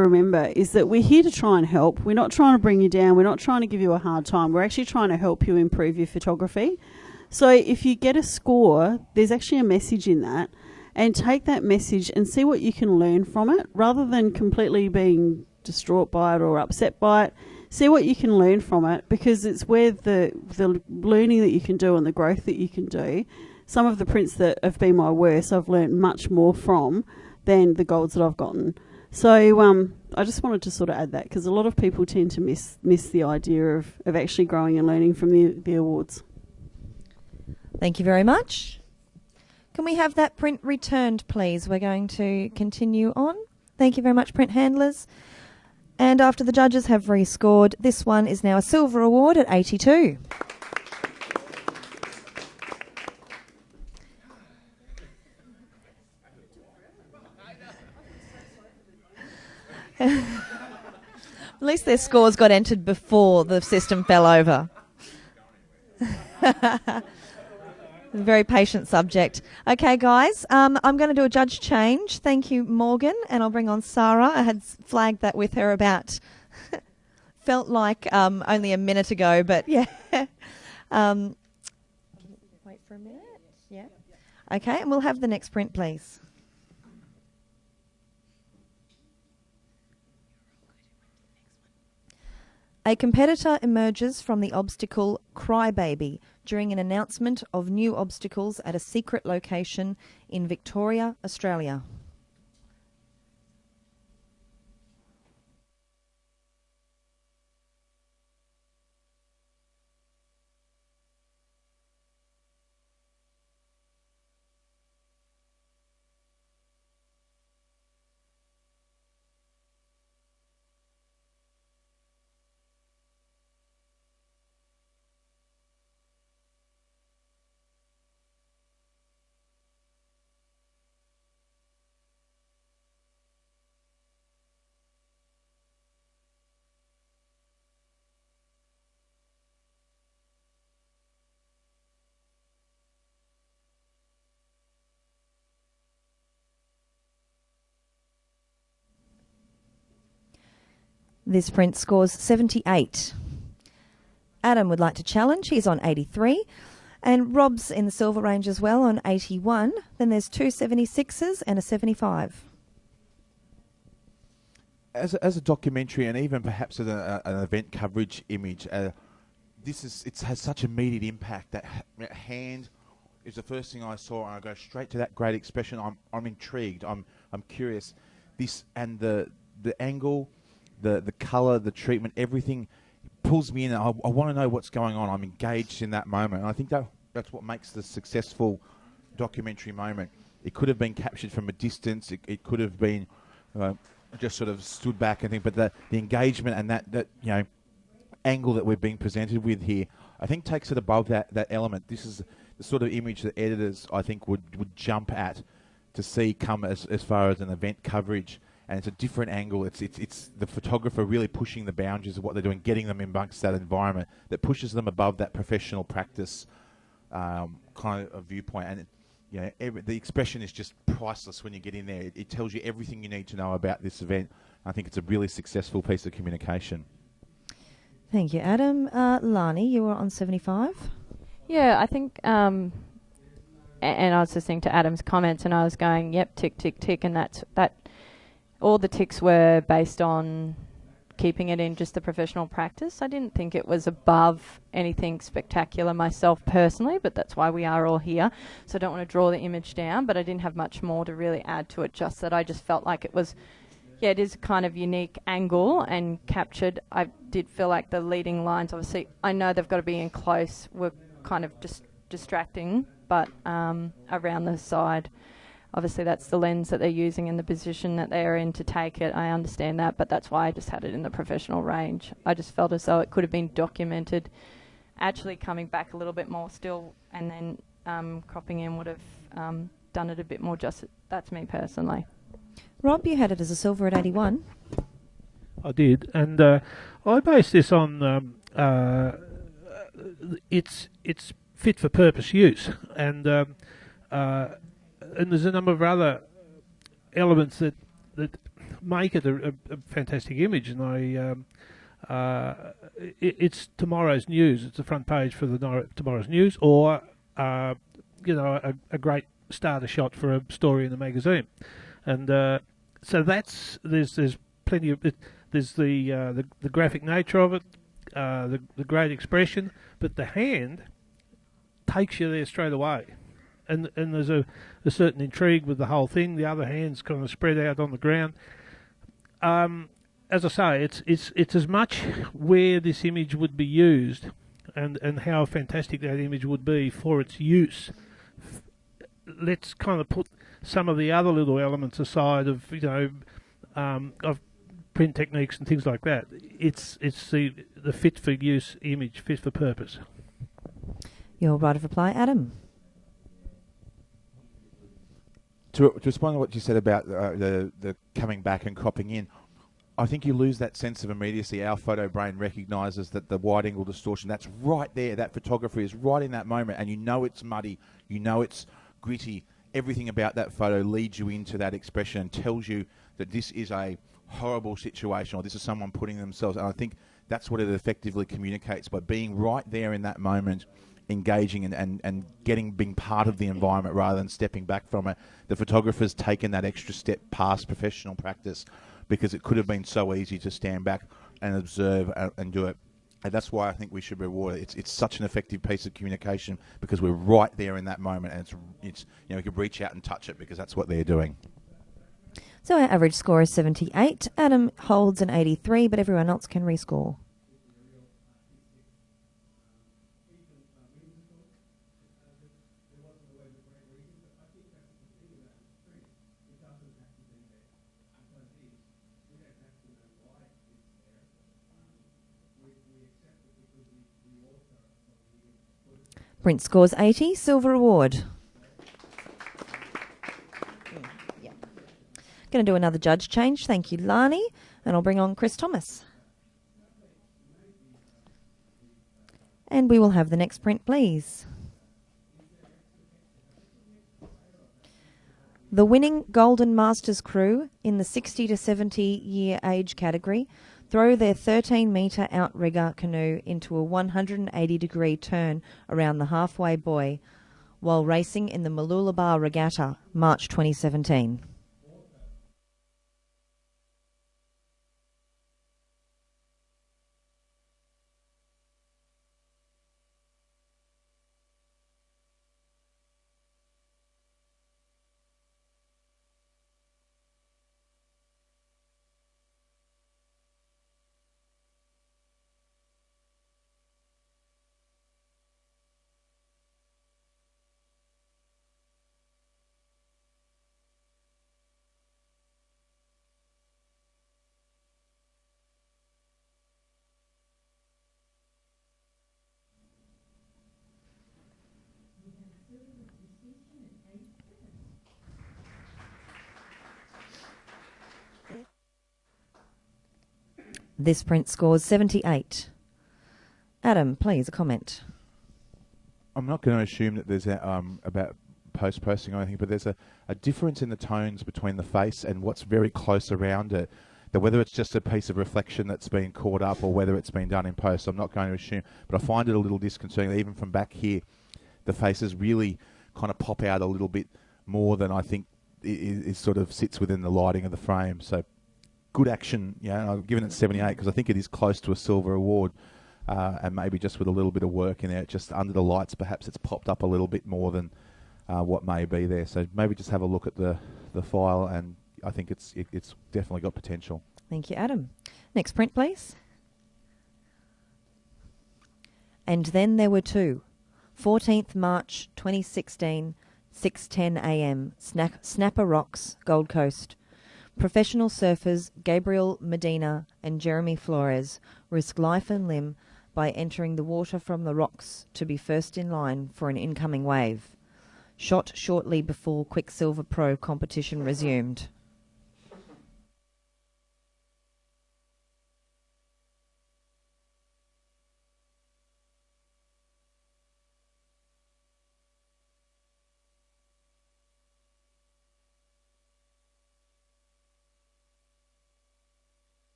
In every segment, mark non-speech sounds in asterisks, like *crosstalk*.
remember is that we're here to try and help. We're not trying to bring you down. We're not trying to give you a hard time. We're actually trying to help you improve your photography. So if you get a score, there's actually a message in that. And take that message and see what you can learn from it rather than completely being distraught by it or upset by it. See what you can learn from it because it's where the, the learning that you can do and the growth that you can do. Some of the prints that have been my worst, I've learned much more from than the golds that I've gotten. So um, I just wanted to sort of add that because a lot of people tend to miss miss the idea of, of actually growing and learning from the, the awards. Thank you very much. Can we have that print returned, please? We're going to continue on. Thank you very much, print handlers. And after the judges have rescored, this one is now a silver award at 82. At least their scores got entered before the system fell over. *laughs* Very patient subject. Okay, guys, um, I'm going to do a judge change. Thank you, Morgan, and I'll bring on Sarah. I had flagged that with her about. *laughs* felt like um, only a minute ago, but *laughs* yeah. um, wait for a minute. Yeah. Okay, and we'll have the next print, please. A competitor emerges from the obstacle Crybaby during an announcement of new obstacles at a secret location in Victoria, Australia. This print scores 78. Adam would like to challenge. He's on 83. And Rob's in the silver range as well on 81. Then there's two 76s and a 75. As a, as a documentary and even perhaps as a, an event coverage image, uh, this is it has such immediate impact. That hand is the first thing I saw, and I go straight to that great expression. I'm I'm intrigued. I'm I'm curious. This and the the angle the the color, the treatment, everything pulls me in. I, I want to know what's going on. I'm engaged in that moment. And I think that that's what makes the successful documentary moment. It could have been captured from a distance. It, it could have been uh, just sort of stood back and think. But the the engagement and that that you know angle that we're being presented with here, I think takes it above that that element. This is the sort of image that editors I think would would jump at to see come as as far as an event coverage and it's a different angle. It's it's it's the photographer really pushing the boundaries of what they're doing, getting them amongst that environment that pushes them above that professional practice um, kind of viewpoint. And it, you know, every, the expression is just priceless when you get in there. It, it, tells you everything you need to know about this event. I think it's a really successful piece of communication. Thank you, Adam. Uh, Lani, you were on 75. Yeah, I think, um, and I was listening to Adam's comments, and I was going, "Yep, tick, tick, tick," and that's that all the ticks were based on keeping it in just the professional practice. I didn't think it was above anything spectacular myself personally, but that's why we are all here. So I don't want to draw the image down, but I didn't have much more to really add to it, just that I just felt like it was, yeah, it is a kind of unique angle and captured. I did feel like the leading lines, obviously, I know they've got to be in close, were kind of just distracting, but um, around the side obviously that's the lens that they're using and the position that they're in to take it. I understand that, but that's why I just had it in the professional range. I just felt as though it could have been documented, actually coming back a little bit more still, and then um, cropping in would have um, done it a bit more justice. That's me personally. Rob, you had it as a silver at 81. I did, and uh, I based this on um, uh, it's it's fit for purpose use, and um, uh, and there's a number of other elements that that make it a, a, fantastic image, and I. Um, uh, it, it's tomorrow's news. It's the front page for the tomorrow's news, or uh, you know, a, a great starter shot for a story in the magazine, and uh, so that's there's there's plenty of it, there's the, uh, the the graphic nature of it, uh, the the great expression, but the hand takes you there straight away, and and there's a, a certain intrigue with the whole thing. The other hand's kind of spread out on the ground. Um, as I say, it's it's it's as much where this image would be used, and and how fantastic that image would be for its use. Let's kind of put some of the other little elements aside of you know um, of print techniques and things like that. It's it's the the fit for use image, fit for purpose. Your right of reply, Adam. To, to respond to what you said about uh, the the coming back and cropping in, I think you lose that sense of immediacy. Our photo brain recognises that the wide angle distortion that's right there. That photography is right in that moment, and you know it's muddy, you know it's gritty. Everything about that photo leads you into that expression and tells you that this is a horrible situation or this is someone putting themselves. And I think that's what it effectively communicates by being right there in that moment engaging and, and, and getting being part of the environment rather than stepping back from it. The photographer's taken that extra step past professional practice because it could have been so easy to stand back and observe and, and do it. And that's why I think we should reward it. It's, it's such an effective piece of communication because we're right there in that moment and it's, it's you know we can reach out and touch it because that's what they're doing. So our average score is 78. Adam holds an 83, but everyone else can rescore. Brent scores 80, silver award. Going to do another judge change. Thank you, Lani. And I'll bring on Chris Thomas. And we will have the next print, please. The winning Golden Masters crew in the 60 to 70 year age category throw their 13 metre outrigger canoe into a 180 degree turn around the halfway buoy while racing in the Mooloolaba Regatta, March 2017. This print scores 78. Adam, please, a comment. I'm not going to assume that there's a, um, about post posting or anything, but there's a, a difference in the tones between the face and what's very close around it. That whether it's just a piece of reflection that's been caught up or whether it's been done in post, I'm not going to assume. But I find it a little disconcerting. Even from back here, the faces really kind of pop out a little bit more than I think is, is sort of sits within the lighting of the frame. So good action. Yeah, I've given it 78 because I think it is close to a silver award. Uh, and maybe just with a little bit of work in there, just under the lights, perhaps it's popped up a little bit more than uh, what may be there. So maybe just have a look at the, the file, and I think it's it, it's definitely got potential. Thank you, Adam. Next print, please. And then there were two. 14th March 2016, 6:10 a.m. Snapper Rocks, Gold Coast. Professional surfers Gabriel Medina and Jeremy Flores risk life and limb by entering the water from the rocks to be first in line for an incoming wave. Shot shortly before Quiksilver Pro competition resumed.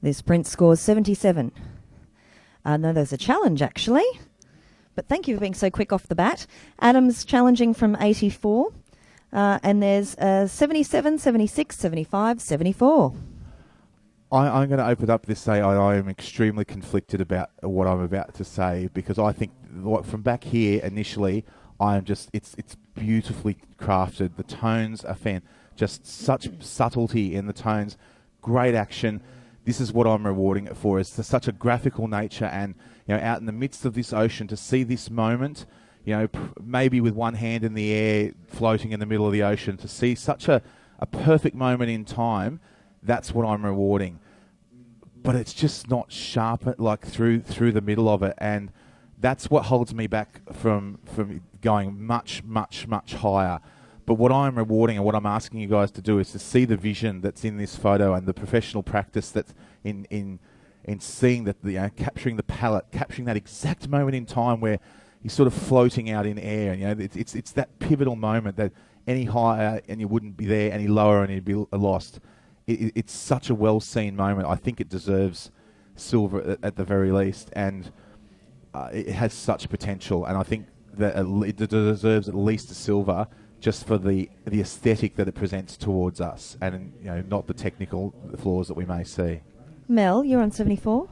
This print scores 77. Uh, no, there's a challenge actually. But thank you for being so quick off the bat. Adam's challenging from 84. Uh, and there's uh, 77, 76, 75, 74. I, I'm going to open up this say I, I am extremely conflicted about what I'm about to say because I think from back here initially I am just it's it's beautifully crafted. The tones are fan, just such subtlety in the tones, great action. This is what I'm rewarding it for. It's such a graphical nature, and you know, out in the midst of this ocean, to see this moment, you know, maybe with one hand in the air, floating in the middle of the ocean, to see such a, a perfect moment in time, that's what I'm rewarding. But it's just not sharp, uh, like through through the middle of it, and that's what holds me back from from going much, much, much higher. But what I'm rewarding and what I'm asking you guys to do is to see the vision that's in this photo and the professional practice that's in in in seeing that the you know, capturing the palette, capturing that exact moment in time where he's sort of floating out in air. You know, it's it's, it's that pivotal moment that any higher and you wouldn't be there, any lower and you'd be lost. It, it's such a well seen moment. I think it deserves silver at, at the very least, and uh, it has such potential. And I think that it deserves at least a silver just for the the aesthetic that it presents towards us, and you know, not the technical flaws that we may see. Mel, you're on 74.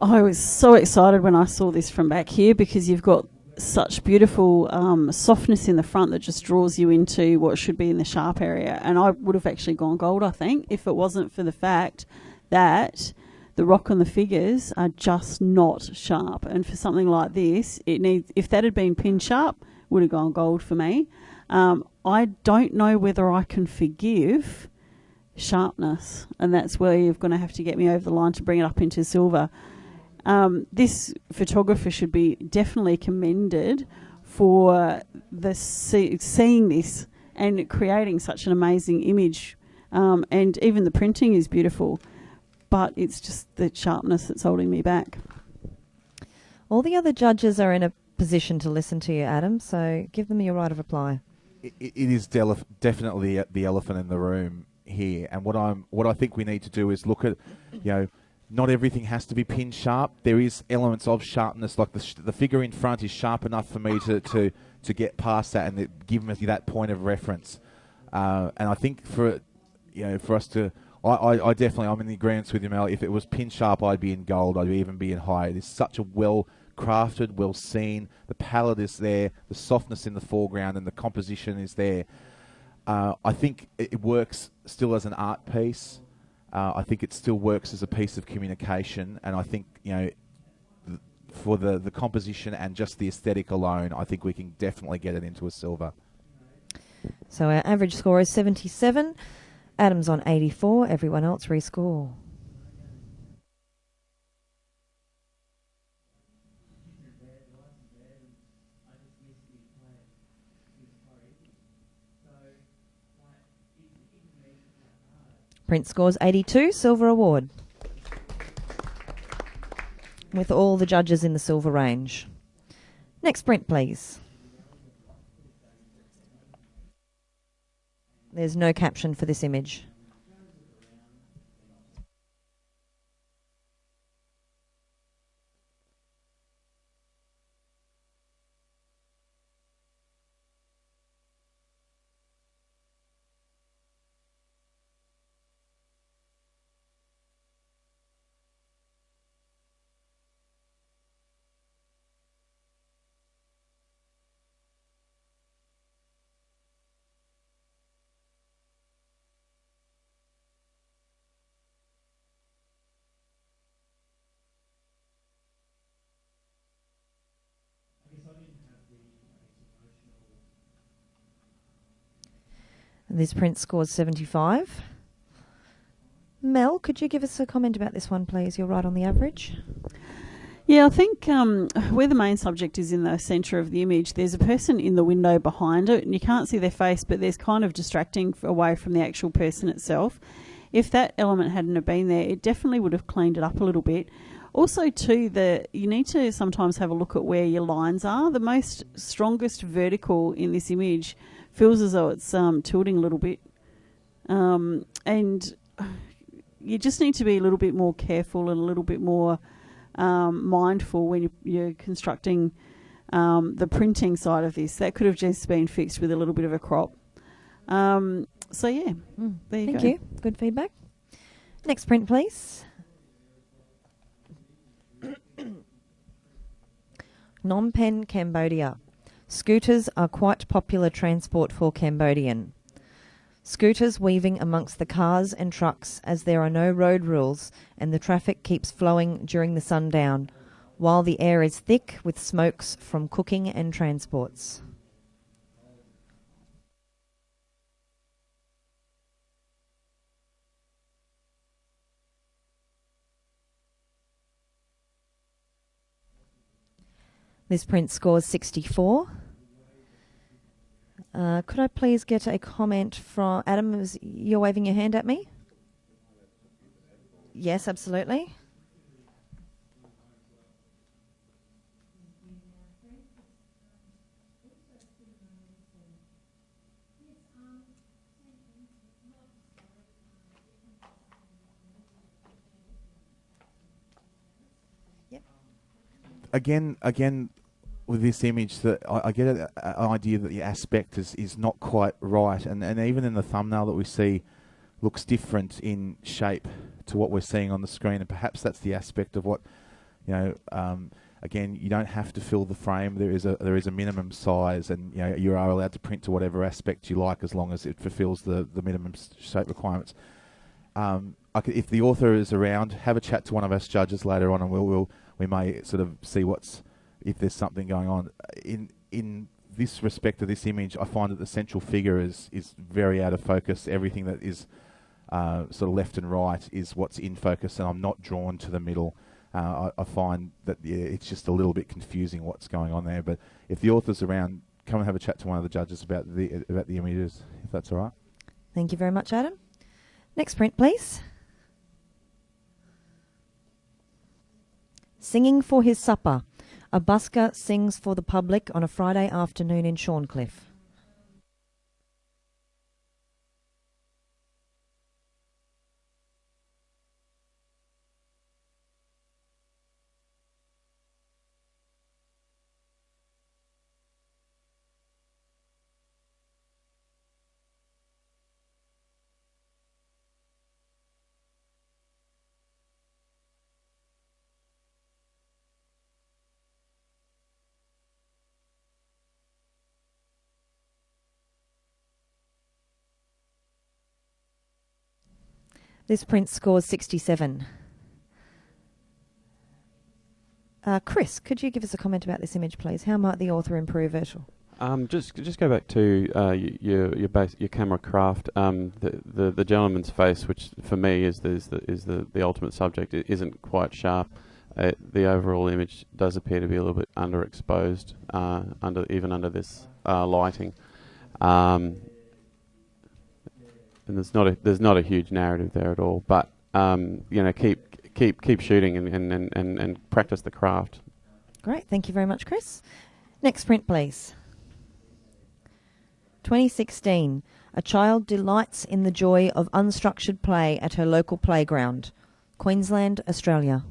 I was so excited when I saw this from back here because you've got such beautiful um, softness in the front that just draws you into what should be in the sharp area. And I would have actually gone gold, I think, if it wasn't for the fact that the rock and the figures are just not sharp. And for something like this, it needs if that had been pin sharp, would have gone gold for me. Um, I don't know whether I can forgive sharpness, and that's where you're going to have to get me over the line to bring it up into silver. Um, this photographer should be definitely commended for the see, seeing this and creating such an amazing image. Um, and even the printing is beautiful, but it's just the sharpness that's holding me back. All the other judges are in a position to listen to you, Adam, so give them your right of reply. It, it is definitely the elephant in the room here, and what I'm what I think we need to do is look at, you know not everything has to be pin sharp. There is elements of sharpness, like the, sh- the figure in front is sharp enough for me to, to, to get past that and give me that point of reference. Uh, and I think for you know for us to, I, I, I, definitely I'm in the agreement with you, Mel. If it was pin sharp, I'd be in gold. I'd even be in high. It is such a well crafted, well seen. The palette is there, the softness in the foreground, and the composition is there. Uh, I think it works still as an art piece. Uh, I think it still works as a piece of communication, and I think you know, th- for the the composition and just the aesthetic alone, I think we can definitely get it into a silver. So our average score is 77. Adams on 84. Everyone else rescore. Print scores 82, silver award. With all the judges in the silver range. Next print, please. There's no caption for this image. This print scores 75. Mel, could you give us a comment about this one, please? You're right on the average. Yeah, I think um, where the main subject is in the centre of the image, there's a person in the window behind it, and you can't see their face, but there's kind of distracting away from the actual person itself. If that element hadn't have been there, it definitely would have cleaned it up a little bit. Also, too, the you need to sometimes have a look at where your lines are. The most strongest vertical in this image feels as though it's um, tilting a little bit. Um, and you just need to be a little bit more careful and a little bit more um, mindful when you, you're constructing um, the printing side of this. That could have just been fixed with a little bit of a crop. Um, so yeah, Mm. there you Thank go. you. Good feedback. Next print, please. *coughs* Phnom Penh, Cambodia. Scooters are quite popular transport for Cambodian. Scooters weaving amongst the cars and trucks as there are no road rules and the traffic keeps flowing during the sundown, while the air is thick with smokes from cooking and transports. This print scores 64. Uh, could I please get a comment from Adam? Is you're waving your hand at me? Yes, absolutely. again, again, with this image, that I, I get an idea that the aspect is, is not quite right, and and even in the thumbnail that we see, looks different in shape to what we're seeing on the screen, and perhaps that's the aspect of what, you know. Um, Again, you don't have to fill the frame. There is a there is a minimum size, and you know you are allowed to print to whatever aspect you like, as long as it fulfills the the minimum shape requirements. Um, could, if the author is around, have a chat to one of us judges later on, and we'll, we'll we may sort of see what's if there's something going on. In in this respect of this image, I find that the central figure is is very out of focus. Everything that is uh, sort of left and right is what's in focus, and I'm not drawn to the middle. Uh, I, I find that yeah, it's just a little bit confusing what's going on there. But if the author's around, come and have a chat to one of the judges about the about the images, if that's all right. Thank you very much, Adam. Next print, please. Singing for his supper. A busker sings for the public on a Friday afternoon in Shorncliffe. This print scores 67. Uh, Chris, could you give us a comment about this image, please? How might the author improve it? Um, just just go back to uh, your your base your camera craft. Um, the, the the gentleman's face, which for me is the is the, is the, the ultimate subject, it isn't quite sharp. Uh, the overall image does appear to be a little bit underexposed, uh, under even under this uh, lighting. Um, and there's not a there's not a huge narrative there at all. But um, you know, keep keep keep shooting and, and, and, and, and practice the craft. Great, thank you very much, Chris. Next print, please. 2016. A child delights in the joy of unstructured play at her local playground. Queensland, Australia.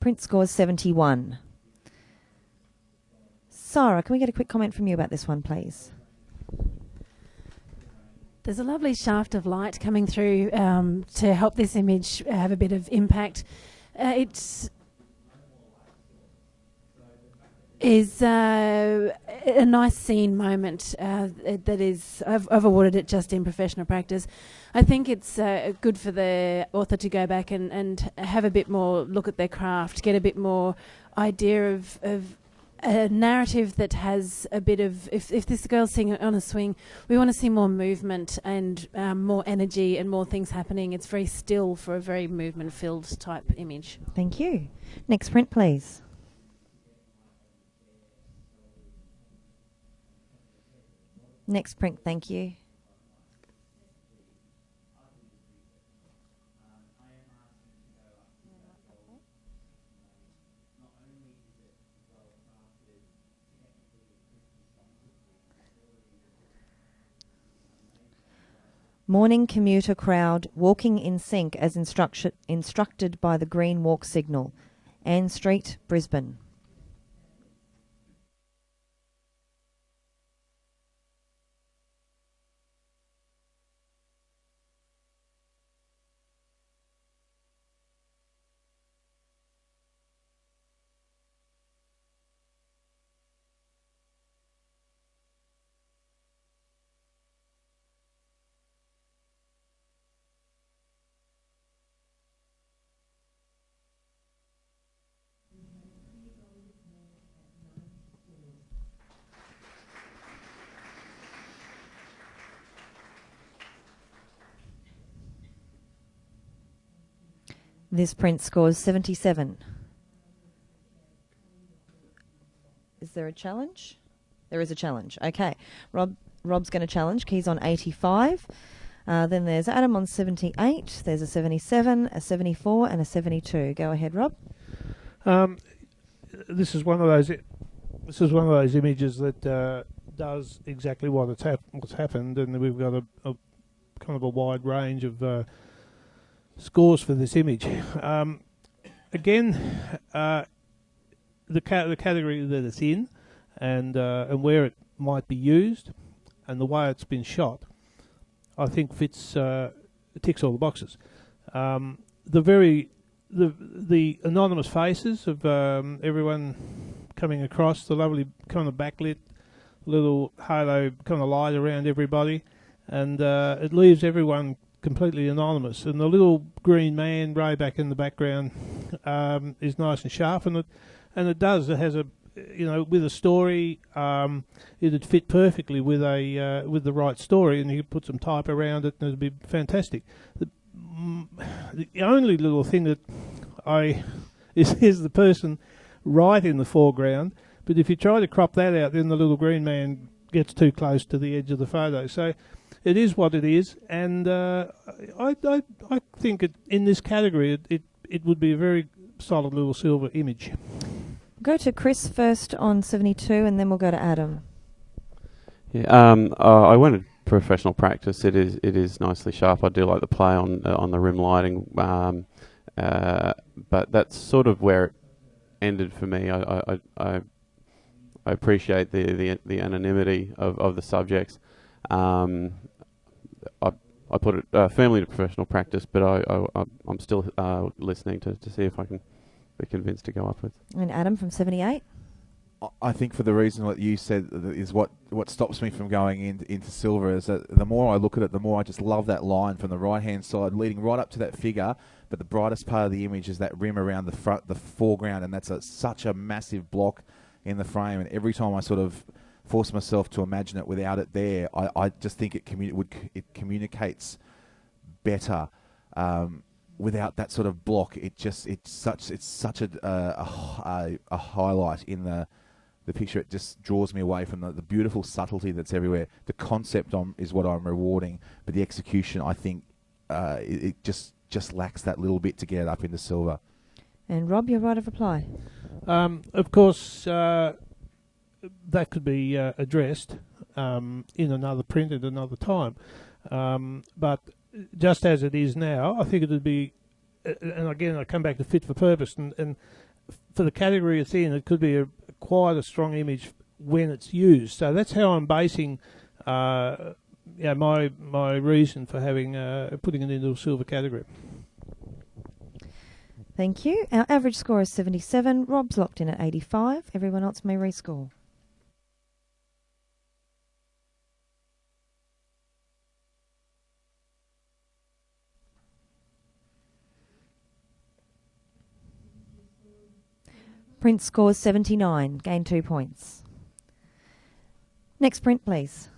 Print scores 71. Sarah, can we get a quick comment from you about this one, please? There's a lovely shaft of light coming through um, to help this image have a bit of impact. Uh, it's is uh, a nice scene moment uh, that is I've, I've awarded it just in professional practice. I think it's uh, good for the author to go back and, and have a bit more look at their craft, get a bit more idea of, of a narrative that has a bit of if, if this girl's singing on a swing we want to see more movement and um, more energy and more things happening it's very still for a very movement filled type image Thank you. Next print, please. Next print, thank you. Morning commuter crowd walking in sync as instructed by the green walk signal. Ann Street, Brisbane. This print scores 77. Is there a challenge? There is a challenge. Okay. Rob Rob's going to challenge. Keys on 85. Uh, then there's Adam on 78. There's a 77, a 74, and a 72. Go ahead, Rob. Um, this is one of those. This is one of those images that uh, does exactly what hap- what's happened, and we've got a, a kind of a wide range of uh, scores for this image. Um, again, uh, the ca- the category that it's in, and uh, and where it might be used, and the way it's been shot, I think fits uh, ticks all the boxes. Um, the very the the anonymous faces of um, everyone coming across, the lovely kind of backlit little halo kind of light around everybody, and uh, it leaves everyone completely anonymous. And the little green man way back in the background um, is nice and sharp, and it and it does. It has a you know with a story. Um, it'd fit perfectly with a uh, with the right story, and you could put some type around it, and it'd be fantastic. The, mm, the only little thing that I *laughs* is is the person right in the foreground. But if you try to crop that out, then the little green man gets too close to the edge of the photo. So it is what it is, and uh, I, I I think it, in this category it, it it would be a very solid little silver image. Go to Chris first on 72, and then we'll go to Adam. Yeah, um, uh, I went to professional practice. It is it is nicely sharp. I do like the play on uh, on the rim lighting, um, uh, but that's sort of where it ended for me. I I, I, I I appreciate the, the the anonymity of, of the subjects. Um, I I put it uh, firmly to professional practice, but I, I I'm still uh, listening to, to see if I can be convinced to go upwards. And Adam from 78. I- I think for the reason what you said is what, what stops me from going in, into silver is that the more I look at it, the more I just love that line from the right hand side leading right up to that figure. But the brightest part of the image is that rim around the front, the foreground, and that's a, such a massive block in the frame. And every time I sort of force myself to imagine it without it there, I, I just think it commu- would it communicates better. Um, without that sort of block, it just it's such it's such a a, h- a, a highlight in the the picture. It just draws me away from the, the beautiful subtlety that's everywhere. The concept on, is what I'm rewarding, but the execution, I think, uh, it, it just just lacks that little bit to get it up into silver. And Rob, your right of reply. Um, of course, uh, that could be uh, addressed um, in another print at another time. Um, but just as it is now, I think it would be, and again, I come back to fit for purpose, and, and for the category it's in, it could be a, quite a strong image when it's used. So that's how I'm basing. Uh, my my reason for having uh, putting it into a silver category. Thank you. Our average score is 77. Rob's locked in at 85. Everyone else may rescore. Print scores 79, gain two points. Next print, please.